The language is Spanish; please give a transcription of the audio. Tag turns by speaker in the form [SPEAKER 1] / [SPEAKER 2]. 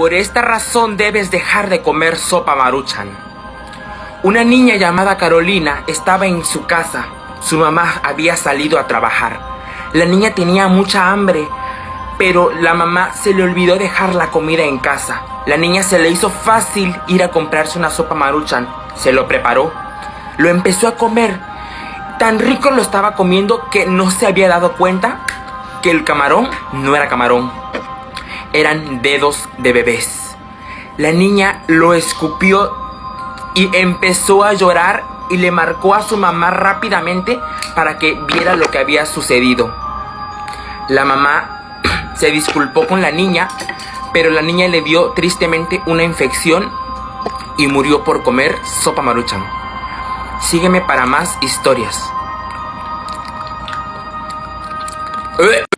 [SPEAKER 1] Por esta razón debes dejar de comer sopa maruchan. Una niña llamada Carolina estaba en su casa. Su mamá había salido a trabajar. La niña tenía mucha hambre, pero la mamá se le olvidó dejar la comida en casa. La niña se le hizo fácil ir a comprarse una sopa maruchan. Se lo preparó. Lo empezó a comer. Tan rico lo estaba comiendo que no se había dado cuenta que el camarón no era camarón. Eran dedos de bebés. La niña lo escupió y empezó a llorar y le marcó a su mamá rápidamente para que viera lo que había sucedido. La mamá se disculpó con la niña, pero la niña le dio tristemente una infección y murió por comer sopa maruchan. Sígueme para más historias.